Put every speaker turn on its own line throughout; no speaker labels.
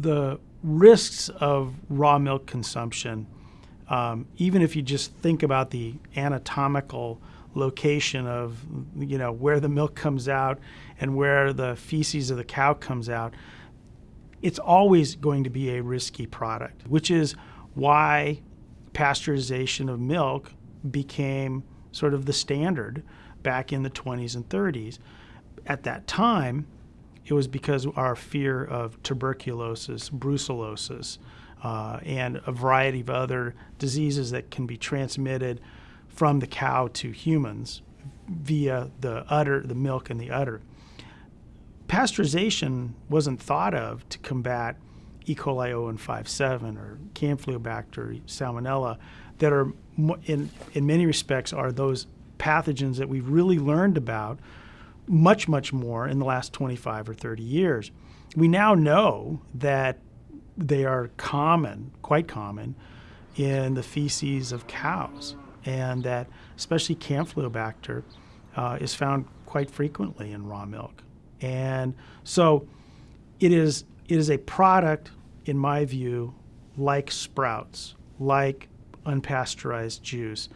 the risks of raw milk consumption, um, even if you just think about the anatomical location of you know where the milk comes out and where the feces of the cow comes out, it's always going to be a risky product, which is why pasteurization of milk became sort of the standard back in the 20s and 30s. At that time, it was because our fear of tuberculosis, brucellosis, uh, and a variety of other diseases that can be transmitted from the cow to humans via the udder, the milk and the udder. Pasteurization wasn't thought of to combat E. coli 0157 or Campylobacter, Salmonella, that are in in many respects are those pathogens that we've really learned about much, much more in the last 25 or 30 years. We now know that they are common, quite common, in the feces of cows, and that especially Campylobacter uh, is found quite frequently in raw milk. And so it is, it is a product, in my view, like sprouts, like unpasteurized juice,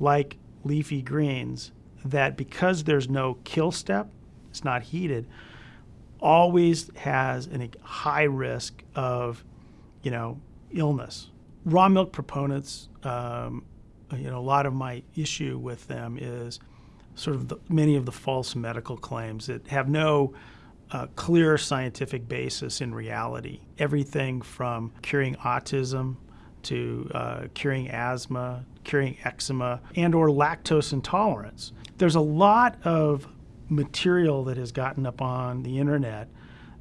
like leafy greens, that because there's no kill step, it's not heated, always has a high risk of, you know, illness. Raw milk proponents, um, you know, a lot of my issue with them is sort of the, many of the false medical claims that have no uh, clear scientific basis in reality. Everything from curing autism to uh, curing asthma, curing eczema, and or lactose intolerance. There's a lot of material that has gotten up on the internet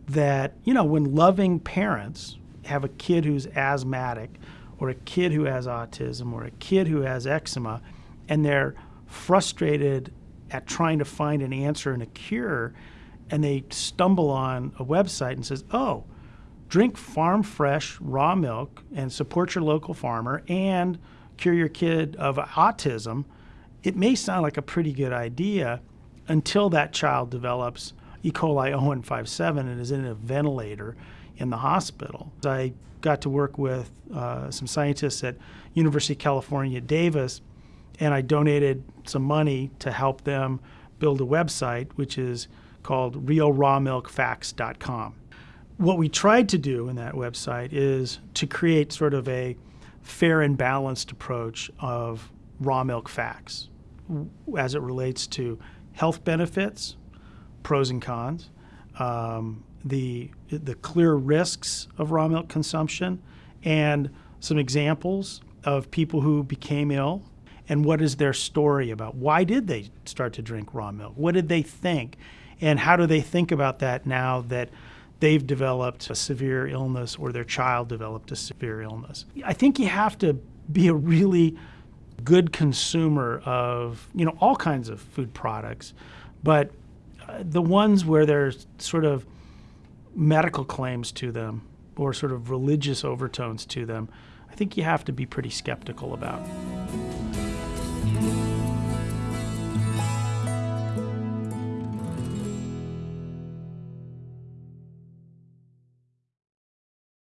that, you know, when loving parents have a kid who's asthmatic or a kid who has autism or a kid who has eczema and they're frustrated at trying to find an answer and a cure and they stumble on a website and says, "Oh, drink farm fresh raw milk and support your local farmer and cure your kid of autism, it may sound like a pretty good idea until that child develops E. coli 0157 and is in a ventilator in the hospital. I got to work with uh, some scientists at University of California, Davis, and I donated some money to help them build a website, which is called realrawmilkfacts.com what we tried to do in that website is to create sort of a fair and balanced approach of raw milk facts as it relates to health benefits, pros and cons, um, the the clear risks of raw milk consumption, and some examples of people who became ill and what is their story about why did they start to drink raw milk? What did they think? And how do they think about that now that they've developed a severe illness or their child developed a severe illness. I think you have to be a really good consumer of, you know, all kinds of food products, but uh, the ones where there's sort of medical claims to them or sort of religious overtones to them, I think you have to be pretty skeptical about.